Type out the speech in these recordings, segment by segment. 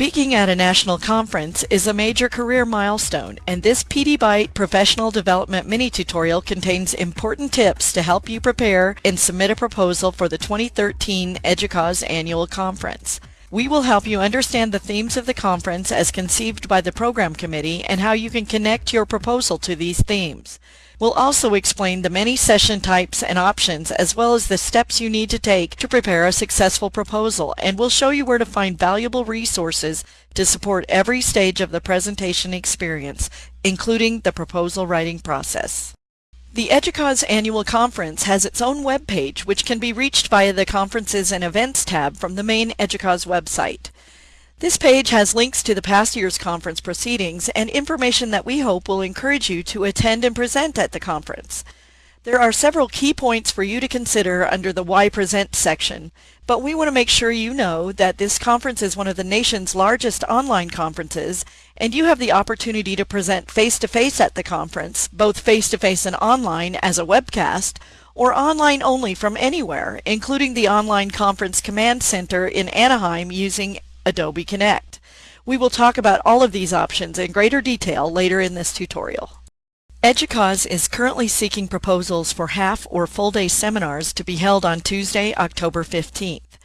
Speaking at a national conference is a major career milestone, and this PD Byte Professional Development Mini Tutorial contains important tips to help you prepare and submit a proposal for the 2013 EDUCAUSE Annual Conference. We will help you understand the themes of the conference as conceived by the program committee and how you can connect your proposal to these themes. We'll also explain the many session types and options as well as the steps you need to take to prepare a successful proposal and we'll show you where to find valuable resources to support every stage of the presentation experience, including the proposal writing process. The EDUCAUSE annual conference has its own web page which can be reached via the Conferences and Events tab from the main EDUCAUSE website. This page has links to the past year's conference proceedings and information that we hope will encourage you to attend and present at the conference. There are several key points for you to consider under the Why Present section, but we want to make sure you know that this conference is one of the nation's largest online conferences, and you have the opportunity to present face-to-face -face at the conference, both face-to-face -face and online as a webcast, or online only from anywhere, including the Online Conference Command Center in Anaheim using Adobe Connect. We will talk about all of these options in greater detail later in this tutorial. EDUCAUSE is currently seeking proposals for half or full day seminars to be held on Tuesday, October 15th.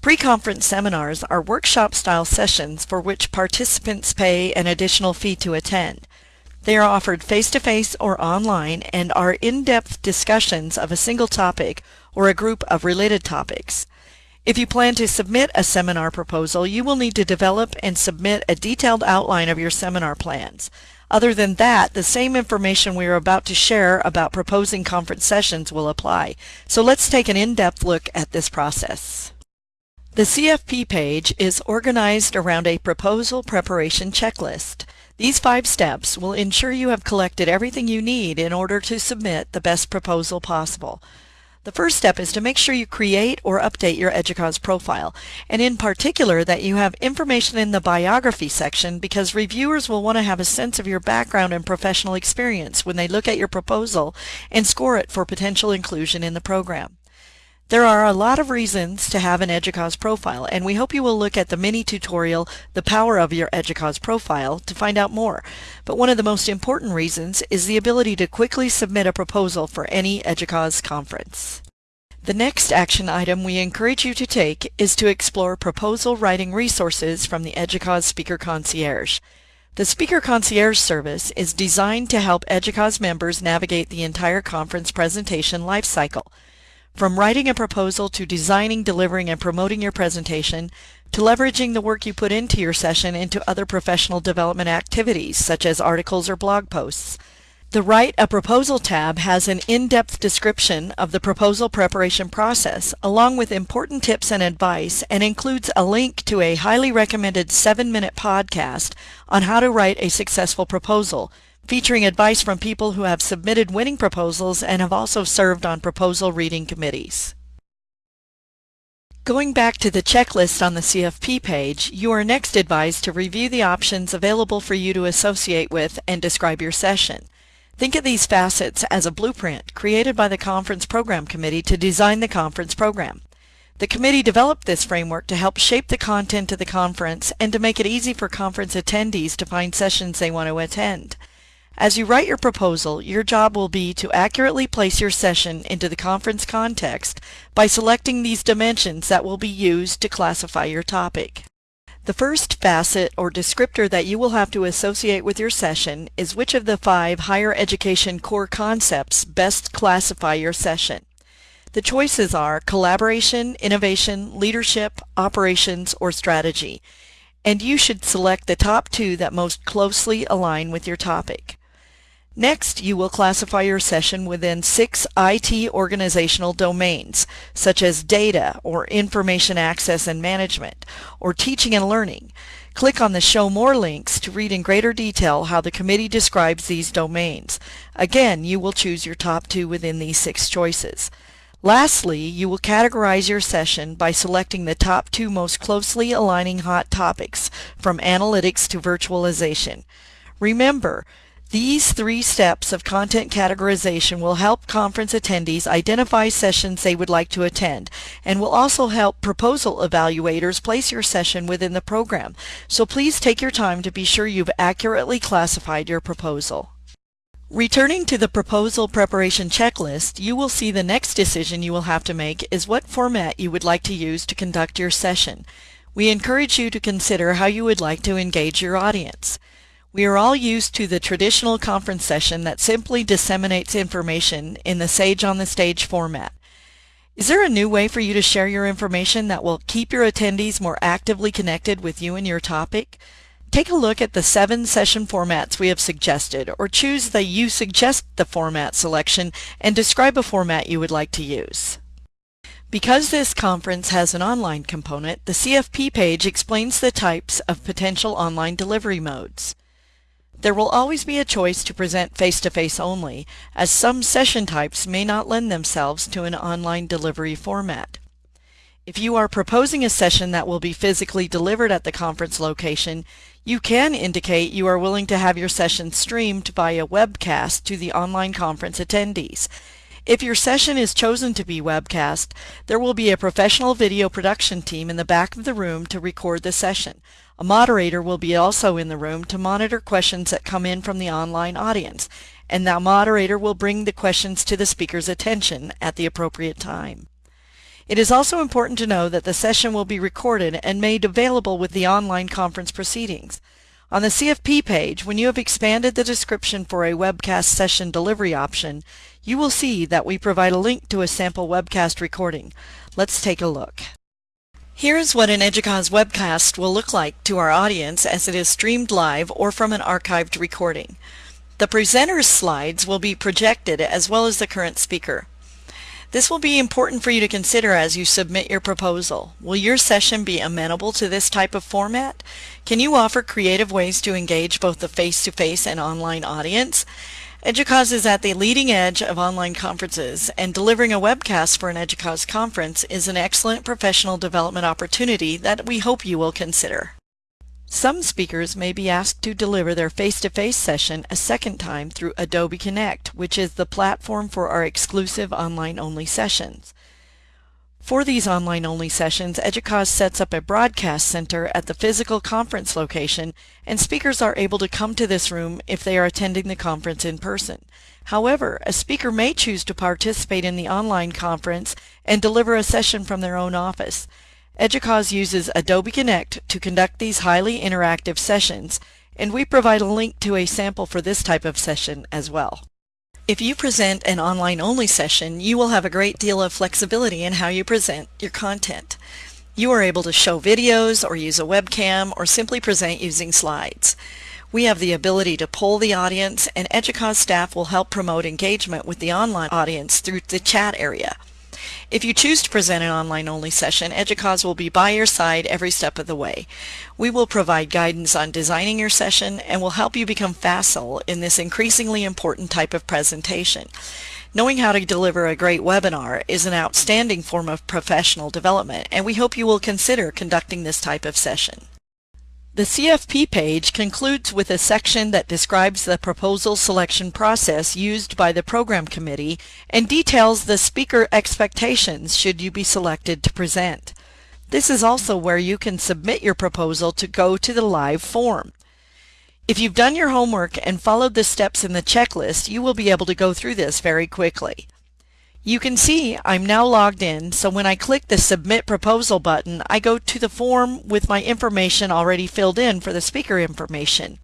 Pre-conference seminars are workshop-style sessions for which participants pay an additional fee to attend. They are offered face-to-face -face or online and are in-depth discussions of a single topic or a group of related topics. If you plan to submit a seminar proposal, you will need to develop and submit a detailed outline of your seminar plans. Other than that, the same information we are about to share about proposing conference sessions will apply. So let's take an in-depth look at this process. The CFP page is organized around a proposal preparation checklist. These five steps will ensure you have collected everything you need in order to submit the best proposal possible. The first step is to make sure you create or update your EDUCAUSE profile, and in particular that you have information in the biography section because reviewers will want to have a sense of your background and professional experience when they look at your proposal and score it for potential inclusion in the program. There are a lot of reasons to have an EDUCAUSE profile, and we hope you will look at the mini tutorial, The Power of Your EDUCAUSE Profile, to find out more. But one of the most important reasons is the ability to quickly submit a proposal for any EDUCAUSE conference. The next action item we encourage you to take is to explore proposal writing resources from the EDUCAUSE Speaker Concierge. The Speaker Concierge service is designed to help EDUCAUSE members navigate the entire conference presentation lifecycle. From writing a proposal to designing, delivering, and promoting your presentation, to leveraging the work you put into your session into other professional development activities, such as articles or blog posts. The Write a Proposal tab has an in-depth description of the proposal preparation process, along with important tips and advice, and includes a link to a highly recommended 7-minute podcast on how to write a successful proposal, featuring advice from people who have submitted winning proposals and have also served on proposal reading committees. Going back to the checklist on the CFP page, you are next advised to review the options available for you to associate with and describe your session. Think of these facets as a blueprint created by the Conference Program Committee to design the conference program. The committee developed this framework to help shape the content of the conference and to make it easy for conference attendees to find sessions they want to attend. As you write your proposal, your job will be to accurately place your session into the conference context by selecting these dimensions that will be used to classify your topic. The first facet or descriptor that you will have to associate with your session is which of the five higher education core concepts best classify your session. The choices are collaboration, innovation, leadership, operations, or strategy, and you should select the top two that most closely align with your topic. Next, you will classify your session within six IT organizational domains, such as data or information access and management, or teaching and learning. Click on the Show More links to read in greater detail how the committee describes these domains. Again, you will choose your top two within these six choices. Lastly, you will categorize your session by selecting the top two most closely aligning hot topics from analytics to virtualization. Remember, These three steps of content categorization will help conference attendees identify sessions they would like to attend and will also help proposal evaluators place your session within the program. So please take your time to be sure you've accurately classified your proposal. Returning to the proposal preparation checklist, you will see the next decision you will have to make is what format you would like to use to conduct your session. We encourage you to consider how you would like to engage your audience. We are all used to the traditional conference session that simply disseminates information in the Sage on the Stage format. Is there a new way for you to share your information that will keep your attendees more actively connected with you and your topic? Take a look at the seven session formats we have suggested, or choose the You Suggest the Format selection and describe a format you would like to use. Because this conference has an online component, the CFP page explains the types of potential online delivery modes. There will always be a choice to present face-to-face -face only, as some session types may not lend themselves to an online delivery format. If you are proposing a session that will be physically delivered at the conference location, you can indicate you are willing to have your session streamed via webcast to the online conference attendees. If your session is chosen to be webcast, there will be a professional video production team in the back of the room to record the session. A moderator will be also in the room to monitor questions that come in from the online audience, and that moderator will bring the questions to the speaker's attention at the appropriate time. It is also important to know that the session will be recorded and made available with the online conference proceedings. On the CFP page, when you have expanded the description for a webcast session delivery option, you will see that we provide a link to a sample webcast recording. Let's take a look. Here's what an EDUCAUSE webcast will look like to our audience as it is streamed live or from an archived recording. The presenter's slides will be projected as well as the current speaker. This will be important for you to consider as you submit your proposal. Will your session be amenable to this type of format? Can you offer creative ways to engage both the face-to-face -face and online audience? EDUCAUSE is at the leading edge of online conferences, and delivering a webcast for an EDUCAUSE conference is an excellent professional development opportunity that we hope you will consider. Some speakers may be asked to deliver their face-to-face -face session a second time through Adobe Connect, which is the platform for our exclusive online-only sessions. For these online-only sessions, EDUCAUSE sets up a broadcast center at the physical conference location, and speakers are able to come to this room if they are attending the conference in person. However, a speaker may choose to participate in the online conference and deliver a session from their own office. EDUCAUSE uses Adobe Connect to conduct these highly interactive sessions, and we provide a link to a sample for this type of session as well. If you present an online-only session, you will have a great deal of flexibility in how you present your content. You are able to show videos or use a webcam or simply present using slides. We have the ability to poll the audience and EDUCAUSE staff will help promote engagement with the online audience through the chat area. If you choose to present an online-only session, EDUCAUSE will be by your side every step of the way. We will provide guidance on designing your session and will help you become facile in this increasingly important type of presentation. Knowing how to deliver a great webinar is an outstanding form of professional development, and we hope you will consider conducting this type of session. The CFP page concludes with a section that describes the proposal selection process used by the program committee and details the speaker expectations should you be selected to present. This is also where you can submit your proposal to go to the live form. If you've done your homework and followed the steps in the checklist, you will be able to go through this very quickly. You can see I'm now logged in, so when I click the Submit Proposal button, I go to the form with my information already filled in for the speaker information.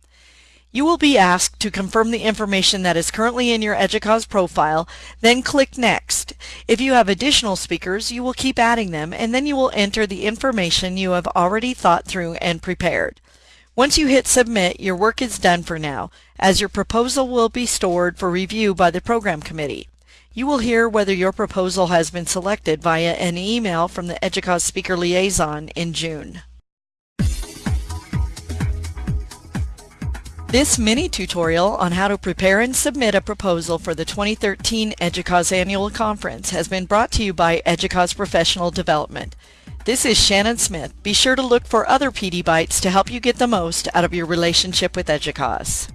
You will be asked to confirm the information that is currently in your EDUCAUSE profile, then click Next. If you have additional speakers, you will keep adding them, and then you will enter the information you have already thought through and prepared. Once you hit Submit, your work is done for now, as your proposal will be stored for review by the Program Committee. You will hear whether your proposal has been selected via an email from the EDUCAUSE Speaker Liaison in June. This mini tutorial on how to prepare and submit a proposal for the 2013 EDUCAUSE Annual Conference has been brought to you by EDUCAUSE Professional Development. This is Shannon Smith. Be sure to look for other PD Bites to help you get the most out of your relationship with EDUCAUSE.